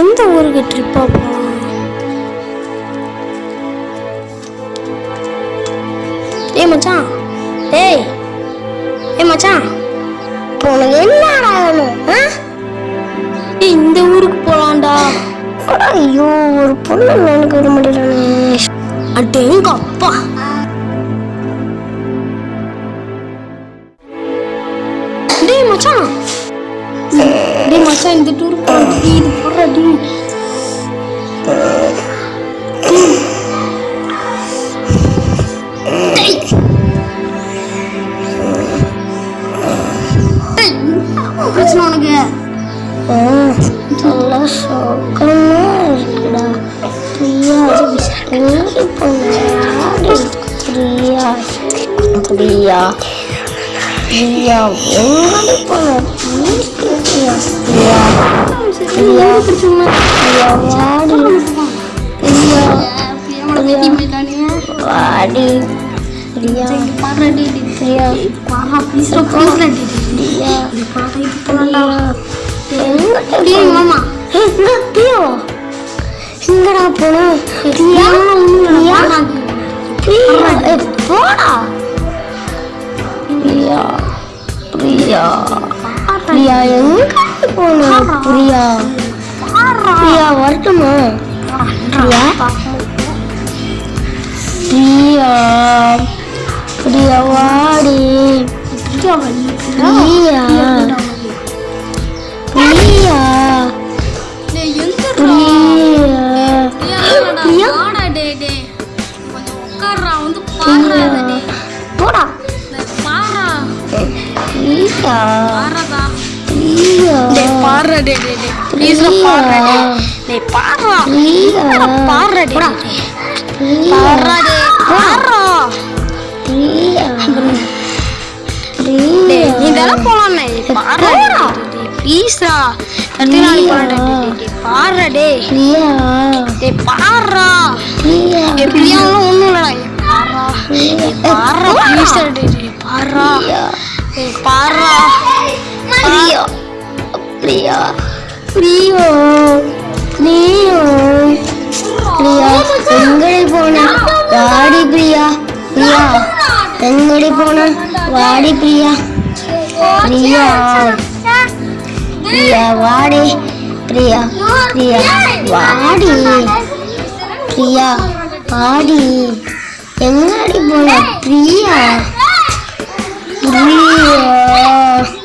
எந்த ஊருக்கு ட்ரிப்பாக போகலாம் டேய் மச்சான். டேய். ஏ மச்சான். இப்போ உனக்கு என்னடா வேணும் ஆ? இந்த ஊருக்கு போகலாம்டா ஐயோ ஒரு பொண்ணு எனக்கு விட மாட்டேறானே அட்டே எங்க அப்பா? டேய் மச்சான். டேய் மச்சான் இந்த டூர் போறோம் இது பிரியா எங்கே போன பிரியா பிரியா பிரியா பிரியா வாடி பிரியா வாடி பிரியா பிரியா பிரியா டேய் மாமா ஏய், என்ன பிரியா எங்கடா போன பிரியா பிரியா பிரியா பிரியா. பிரியா வரட்டுமா? பிரியா? பிரியா பிரியா வாடி. பிரியா. பிரியா. போடா. பிரியா. பிரியா பிரியா பிரியா பிரியா இதெல்லாம் போலாமே பாடுறா ப்ளீஸ்ரா கத்தினாடி பாடுறா பாடுறா டே பிரியா டேய் பாடுறா பிரியா எப்படியாலும் ஒண்ணும் இல்லடா ஏய், பாடுறா ஏய், பாடுறா ப்ளீஸ்ரா டே டே பாடுறா ஏய், பாடுறா பிரியா பிரியா. பிரியா பிரியா. பிரியா எங்கடி போன வாடி பிரியா பிரியா. எங்கடி போன வாடி பிரியா பிரியா. பிரியா வாடி பிரியா பிரியா. வாடி பிரியா வாடி. எங்கடி போன பிரியா பிரியா பிரியா பிரியா.